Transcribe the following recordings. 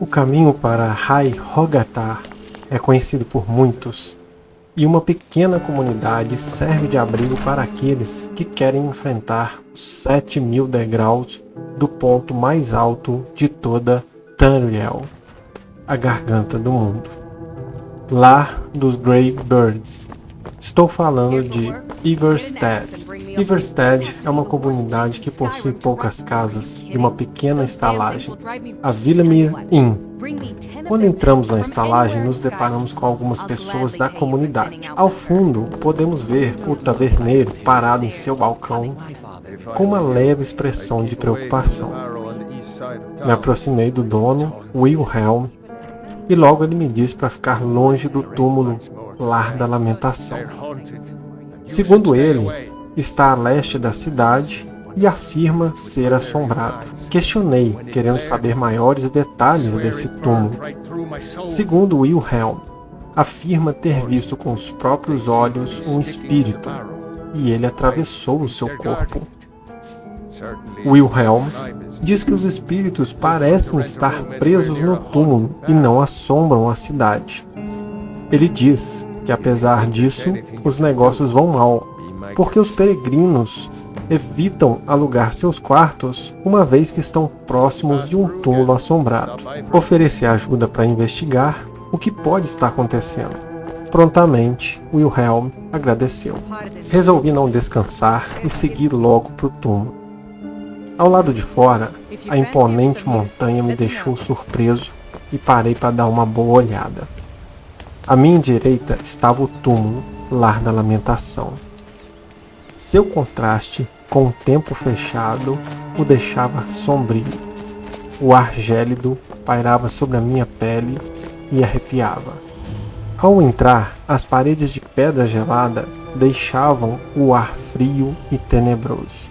O caminho para Rai Rogatar é conhecido por muitos, e uma pequena comunidade serve de abrigo para aqueles que querem enfrentar os 7 mil degraus do ponto mais alto de toda Tamriel, a garganta do mundo. Lar dos Grey Birds. Estou falando de Iverstead. Iverstead é uma comunidade que possui poucas casas e uma pequena estalagem, a Villamir Inn. Quando entramos na estalagem, nos deparamos com algumas pessoas da comunidade. Ao fundo, podemos ver o taverneiro parado em seu balcão, com uma leve expressão de preocupação. Me aproximei do dono, Wilhelm, e logo ele me disse para ficar longe do túmulo Lar da Lamentação. Segundo ele, está a leste da cidade e afirma ser assombrado. Questionei, querendo saber maiores detalhes desse túmulo. Segundo Wilhelm, afirma ter visto com os próprios olhos um espírito, e ele atravessou o seu corpo. Wilhelm diz que os espíritos parecem estar presos no túmulo e não assombram a cidade. Ele diz que apesar disso, os negócios vão mal, porque os peregrinos evitam alugar seus quartos uma vez que estão próximos de um túmulo assombrado. Oferecer ajuda para investigar o que pode estar acontecendo. Prontamente, Wilhelm agradeceu. Resolvi não descansar e seguir logo para o túmulo. Ao lado de fora, a imponente montanha me deixou surpreso e parei para dar uma boa olhada. À minha direita estava o túmulo, lar da lamentação. Seu contraste com o tempo fechado o deixava sombrio. O ar gélido pairava sobre a minha pele e arrepiava. Ao entrar, as paredes de pedra gelada deixavam o ar frio e tenebroso.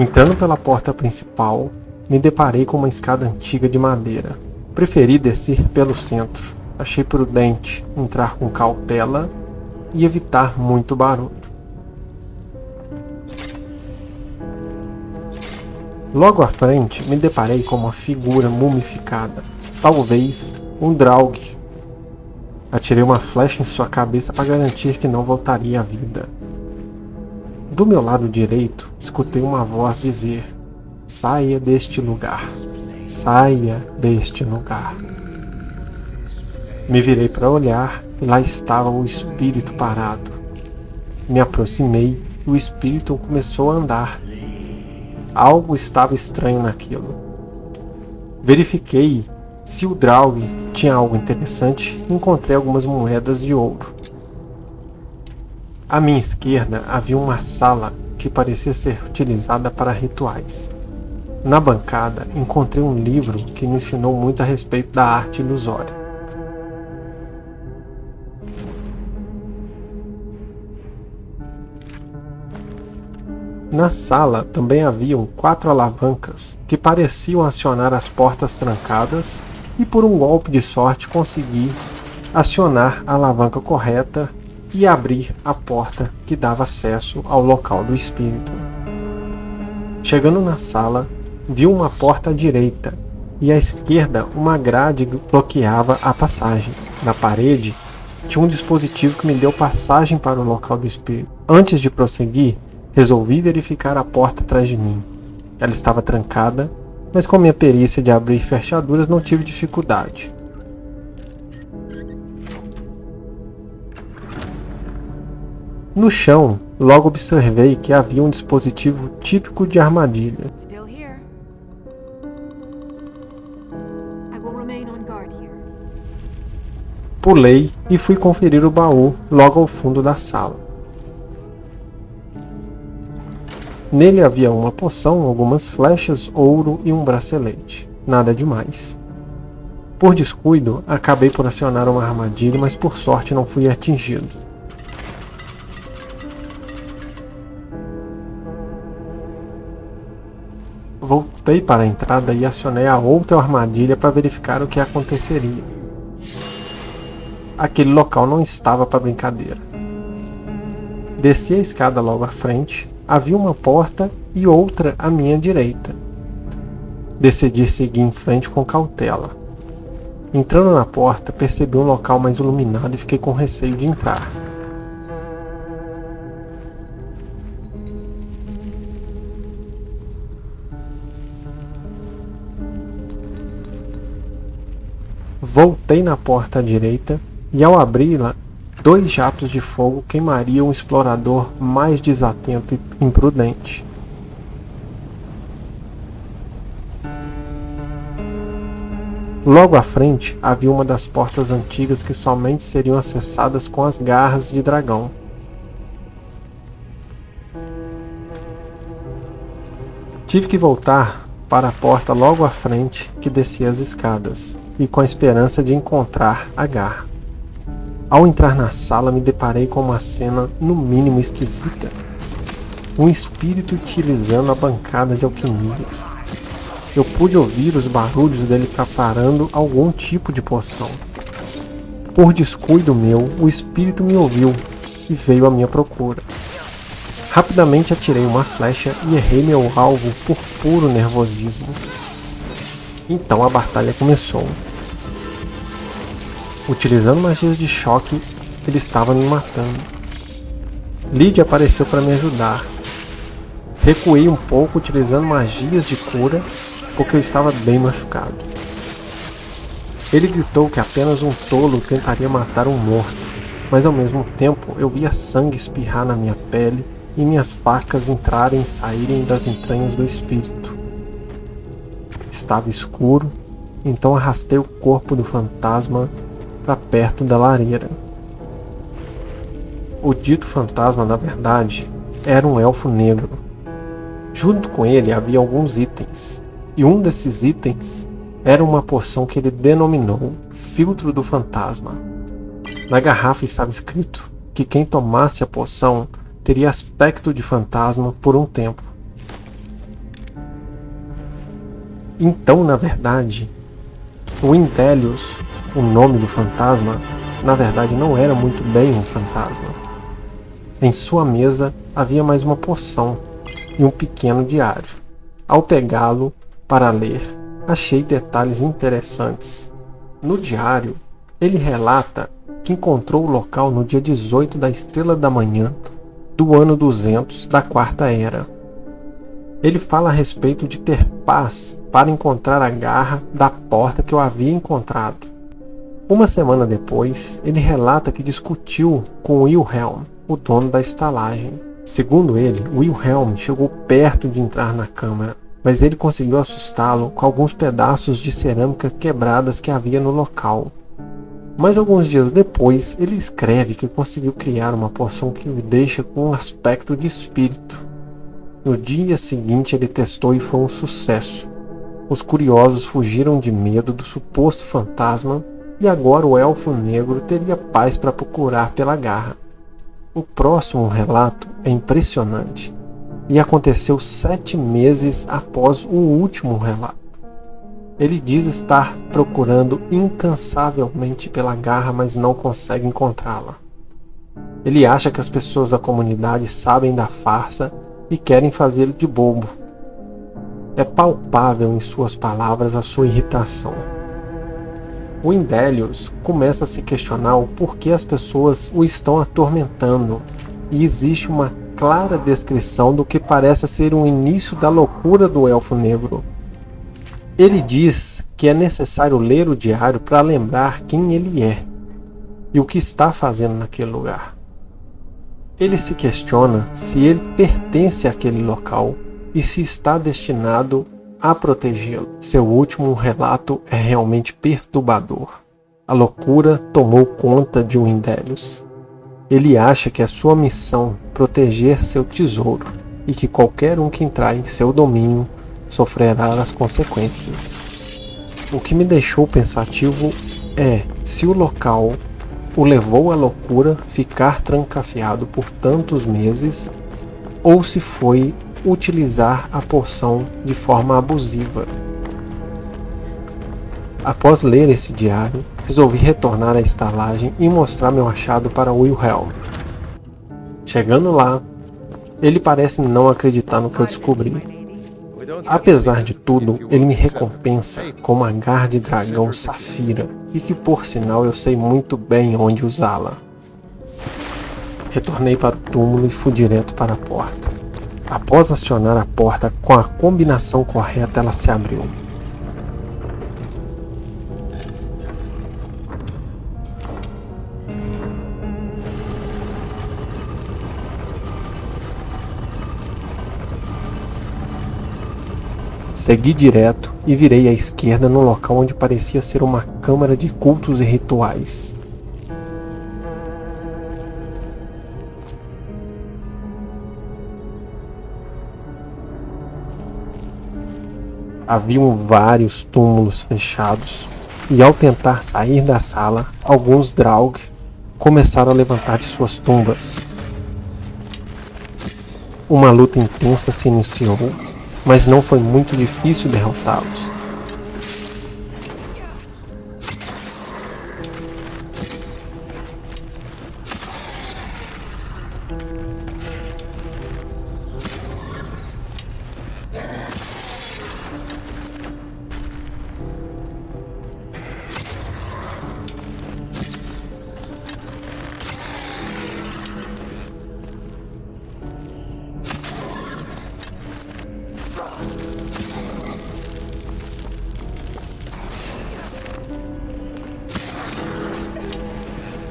Entrando pela porta principal, me deparei com uma escada antiga de madeira. Preferi descer pelo centro. Achei prudente entrar com cautela e evitar muito barulho. Logo à frente, me deparei com uma figura mumificada, talvez um Draug. Atirei uma flecha em sua cabeça para garantir que não voltaria à vida. Do meu lado direito, escutei uma voz dizer: Saia deste lugar. Saia deste lugar. Me virei para olhar e lá estava o espírito parado. Me aproximei e o espírito começou a andar. Algo estava estranho naquilo. Verifiquei se o Draug tinha algo interessante e encontrei algumas moedas de ouro. À minha esquerda havia uma sala que parecia ser utilizada para rituais. Na bancada encontrei um livro que me ensinou muito a respeito da arte ilusória. Na sala também haviam quatro alavancas que pareciam acionar as portas trancadas e por um golpe de sorte consegui acionar a alavanca correta e abrir a porta que dava acesso ao local do espírito. Chegando na sala, viu uma porta à direita e à esquerda uma grade bloqueava a passagem. Na parede tinha um dispositivo que me deu passagem para o local do espírito. Antes de prosseguir, resolvi verificar a porta atrás de mim. Ela estava trancada, mas com minha perícia de abrir fechaduras não tive dificuldade. No chão, logo observei que havia um dispositivo típico de armadilha. Pulei e fui conferir o baú logo ao fundo da sala. Nele havia uma poção, algumas flechas, ouro e um bracelete. Nada demais. Por descuido, acabei por acionar uma armadilha, mas por sorte não fui atingido. Voltei para a entrada e acionei a outra armadilha para verificar o que aconteceria. Aquele local não estava para brincadeira. Desci a escada logo à frente havia uma porta e outra à minha direita. Decidi seguir em frente com cautela. Entrando na porta, percebi um local mais iluminado e fiquei com receio de entrar. Voltei na porta à direita e ao abri-la, dois jatos de fogo queimariam o explorador mais desatento e imprudente. Logo à frente havia uma das portas antigas que somente seriam acessadas com as garras de dragão. Tive que voltar para a porta logo à frente que descia as escadas e com a esperança de encontrar a garra. Ao entrar na sala, me deparei com uma cena no mínimo esquisita. Um espírito utilizando a bancada de alquimia. Eu pude ouvir os barulhos dele preparando algum tipo de poção. Por descuido meu, o espírito me ouviu e veio à minha procura. Rapidamente atirei uma flecha e errei meu alvo por puro nervosismo. Então a batalha começou. Utilizando magias de choque, ele estava me matando. Lydia apareceu para me ajudar. Recuei um pouco utilizando magias de cura, porque eu estava bem machucado. Ele gritou que apenas um tolo tentaria matar um morto, mas ao mesmo tempo eu via sangue espirrar na minha pele e minhas facas entrarem e saírem das entranhas do espírito. Estava escuro, então arrastei o corpo do fantasma para perto da lareira. O dito fantasma, na verdade, era um elfo negro. Junto com ele havia alguns itens, e um desses itens era uma poção que ele denominou Filtro do Fantasma. Na garrafa estava escrito que quem tomasse a poção teria aspecto de fantasma por um tempo. Então, na verdade, o Indelius o nome do fantasma, na verdade, não era muito bem um fantasma. Em sua mesa havia mais uma poção e um pequeno diário. Ao pegá-lo para ler, achei detalhes interessantes. No diário, ele relata que encontrou o local no dia 18 da estrela da manhã do ano 200 da Quarta Era. Ele fala a respeito de ter paz para encontrar a garra da porta que eu havia encontrado. Uma semana depois, ele relata que discutiu com Wilhelm, o dono da estalagem. Segundo ele, Wilhelm chegou perto de entrar na câmara, mas ele conseguiu assustá-lo com alguns pedaços de cerâmica quebradas que havia no local. Mas alguns dias depois, ele escreve que conseguiu criar uma poção que o deixa com um aspecto de espírito. No dia seguinte, ele testou e foi um sucesso. Os curiosos fugiram de medo do suposto fantasma e agora o elfo negro teria paz para procurar pela garra. O próximo relato é impressionante e aconteceu sete meses após o último relato. Ele diz estar procurando incansavelmente pela garra, mas não consegue encontrá-la. Ele acha que as pessoas da comunidade sabem da farsa e querem fazê-lo de bobo. É palpável em suas palavras a sua irritação. O Indelius começa a se questionar o porquê as pessoas o estão atormentando, e existe uma clara descrição do que parece ser o início da loucura do Elfo Negro. Ele diz que é necessário ler o diário para lembrar quem ele é e o que está fazendo naquele lugar. Ele se questiona se ele pertence àquele local e se está destinado a protegê-lo. Seu último relato é realmente perturbador. A loucura tomou conta de Windelius. Ele acha que é sua missão proteger seu tesouro e que qualquer um que entrar em seu domínio sofrerá as consequências. O que me deixou pensativo é se o local o levou à loucura ficar trancafiado por tantos meses ou se foi utilizar a poção de forma abusiva. Após ler esse diário, resolvi retornar à estalagem e mostrar meu achado para Wilhelm. Chegando lá, Ele parece não acreditar no que eu descobri. Apesar de tudo, ele me recompensa com uma garra de dragão safira e que por sinal eu sei muito bem onde usá-la. Retornei para o túmulo e fui direto para a porta. Após acionar a porta com a combinação correta, ela se abriu. Segui direto e virei à esquerda no local onde parecia ser uma câmara de cultos e rituais. Haviam vários túmulos fechados, e ao tentar sair da sala, alguns Draug começaram a levantar de suas tumbas. Uma luta intensa se iniciou mas não foi muito difícil derrotá-los.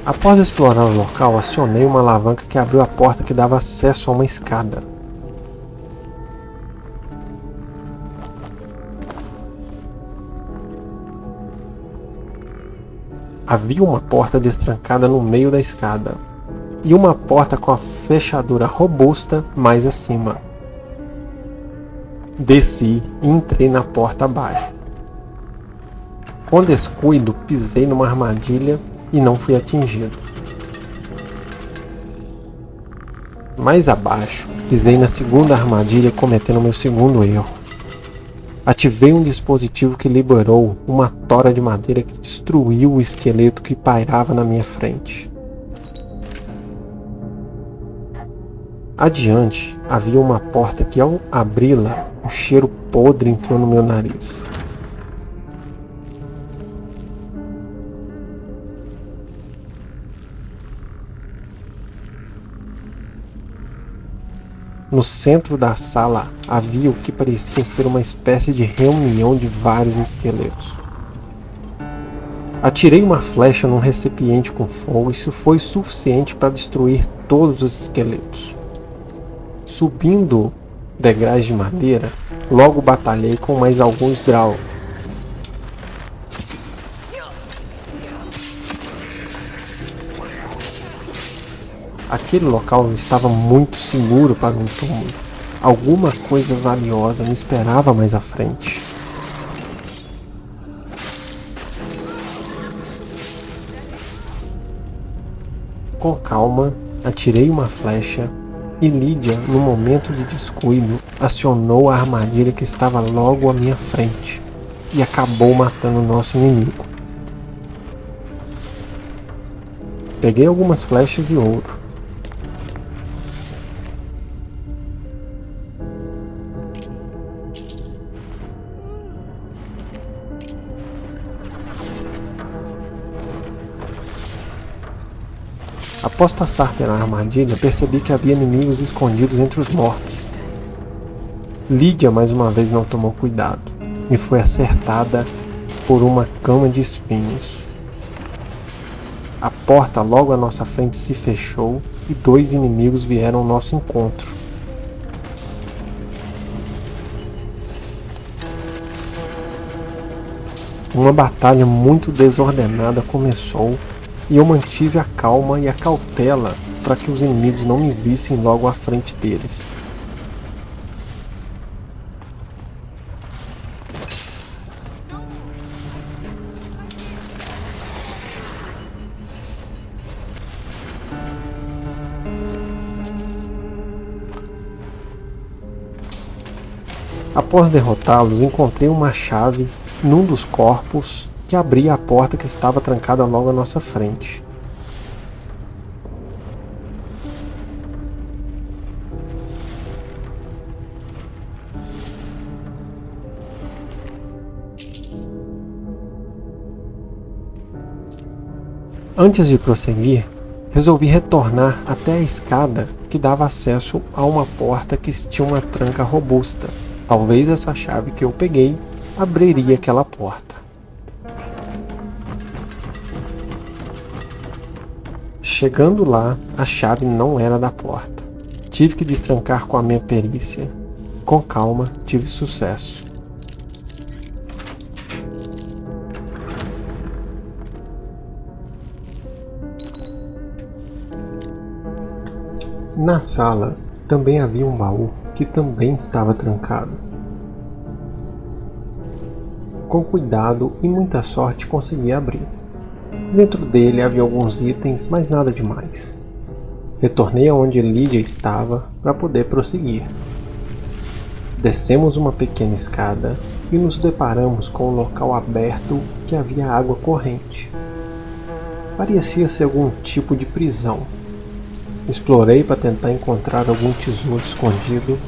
Após explorar o local, acionei uma alavanca que abriu a porta que dava acesso a uma escada. Havia uma porta destrancada no meio da escada e uma porta com a fechadura robusta mais acima. Desci e entrei na porta abaixo. Com descuido, pisei numa armadilha e não fui atingido. Mais abaixo, pisei na segunda armadilha cometendo meu segundo erro. Ativei um dispositivo que liberou uma tora de madeira que destruiu o esqueleto que pairava na minha frente. Adiante, havia uma porta que ao abri-la, um cheiro podre entrou no meu nariz. No centro da sala havia o que parecia ser uma espécie de reunião de vários esqueletos. Atirei uma flecha num recipiente com fogo e isso foi suficiente para destruir todos os esqueletos. Subindo degraus de madeira, logo batalhei com mais alguns Drow Aquele local estava muito seguro para um túmulo. Alguma coisa valiosa me esperava mais à frente. Com calma, atirei uma flecha e Lídia, no momento de descuido, acionou a armadilha que estava logo à minha frente e acabou matando o nosso inimigo. Peguei algumas flechas e ouro Após passar pela armadilha, percebi que havia inimigos escondidos entre os mortos. Lídia mais uma vez não tomou cuidado e foi acertada por uma cama de espinhos. A porta logo à nossa frente se fechou e dois inimigos vieram ao nosso encontro. Uma batalha muito desordenada começou e eu mantive a calma e a cautela para que os inimigos não me vissem logo à frente deles. Após derrotá-los, encontrei uma chave num dos corpos de abrir a porta que estava trancada logo à nossa frente. Antes de prosseguir, resolvi retornar até a escada que dava acesso a uma porta que tinha uma tranca robusta. Talvez essa chave que eu peguei abriria aquela porta. Chegando lá, a chave não era da porta. Tive que destrancar com a minha perícia. Com calma, tive sucesso. Na sala também havia um baú que também estava trancado. Com cuidado e muita sorte consegui abrir. Dentro dele havia alguns itens, mas nada demais. Retornei aonde Lídia estava para poder prosseguir. Descemos uma pequena escada e nos deparamos com um local aberto que havia água corrente. Parecia ser algum tipo de prisão, Explorei para tentar encontrar algum tesouro escondido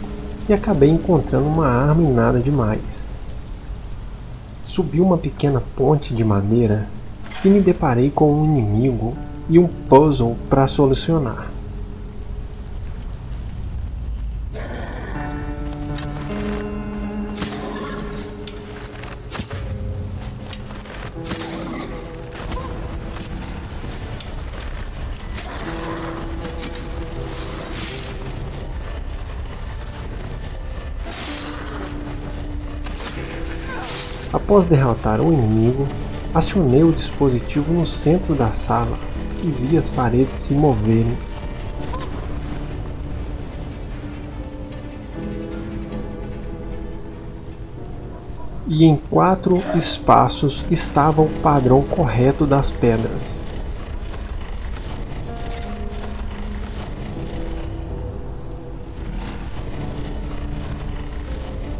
e acabei encontrando uma arma e nada demais. Subi uma pequena ponte de madeira e me deparei com um inimigo e um puzzle para solucionar. Após derrotar o inimigo, acionei o dispositivo no centro da sala e vi as paredes se moverem. E em quatro espaços estava o padrão correto das pedras.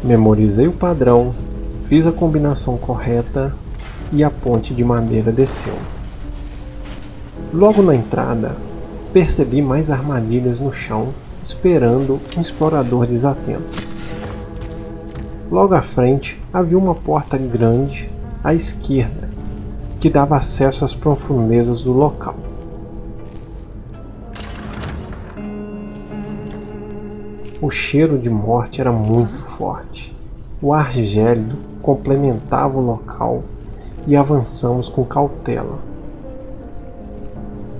Memorizei o padrão Fiz a combinação correta e a ponte de madeira desceu. Logo na entrada, percebi mais armadilhas no chão, esperando um explorador desatento. Logo à frente havia uma porta grande à esquerda, que dava acesso às profundezas do local. O cheiro de morte era muito forte. O ar gélido complementava o local e avançamos com cautela.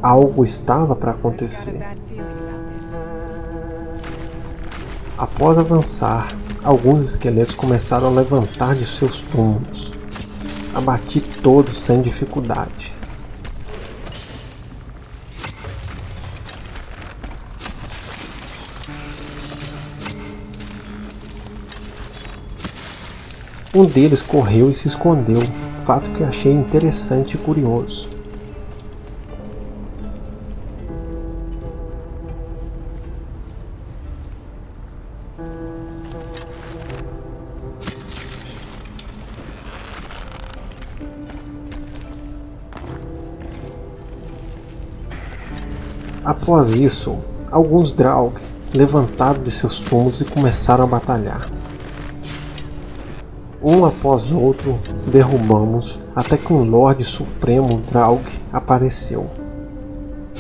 Algo estava para acontecer. Após avançar, alguns esqueletos começaram a levantar de seus túmulos. Abati todos sem dificuldades. Um deles correu e se escondeu, fato que achei interessante e curioso. Após isso, alguns Draug levantaram de seus túmulos e começaram a batalhar. Um após outro, derrubamos até que um Lorde Supremo Draug apareceu.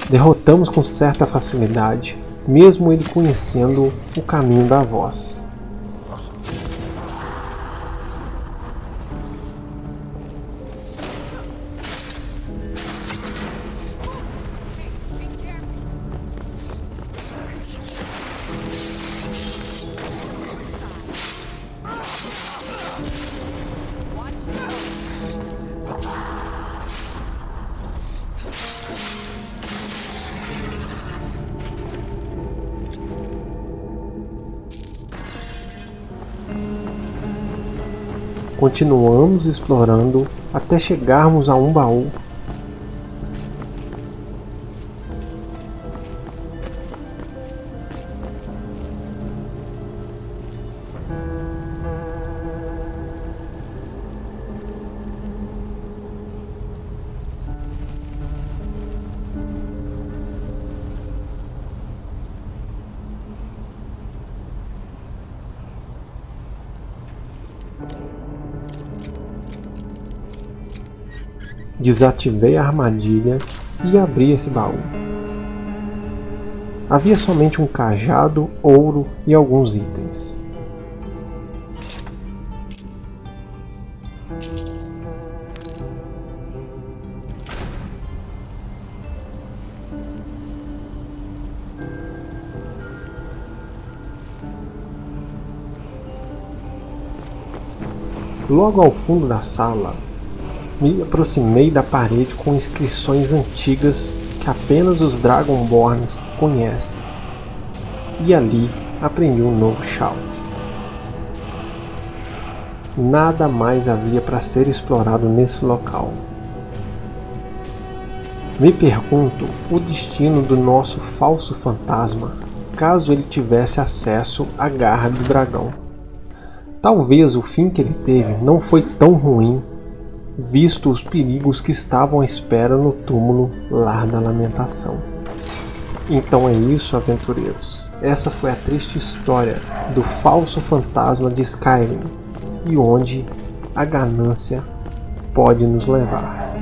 Derrotamos com certa facilidade, mesmo ele conhecendo o caminho da voz. Continuamos explorando até chegarmos a um baú Desativei a armadilha e abri esse baú. Havia somente um cajado, ouro e alguns itens. Logo ao fundo da sala, me aproximei da parede com inscrições antigas que apenas os Dragonborns conhecem. E ali aprendi um novo shout. Nada mais havia para ser explorado nesse local. Me pergunto o destino do nosso falso fantasma caso ele tivesse acesso à garra do dragão. Talvez o fim que ele teve não foi tão ruim, visto os perigos que estavam à espera no túmulo Lar da Lamentação. Então é isso, aventureiros. Essa foi a triste história do falso fantasma de Skyrim e onde a ganância pode nos levar.